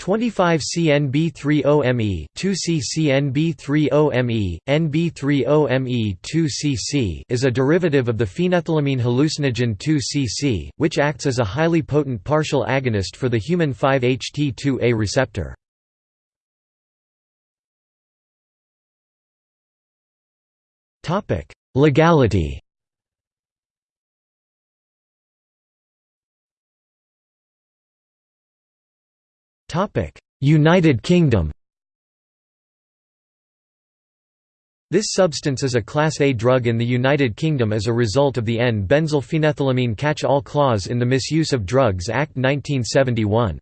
25-CNB30ME, 2-C-CNB30ME, NB30ME 2-CC is a derivative of the phenethylamine hallucinogen 2-CC, which acts as a highly potent partial agonist for the human 5-HT2A receptor. Legality United Kingdom This substance is a Class A drug in the United Kingdom as a result of the N-benzylphenethylamine catch-all clause in the Misuse of Drugs Act 1971.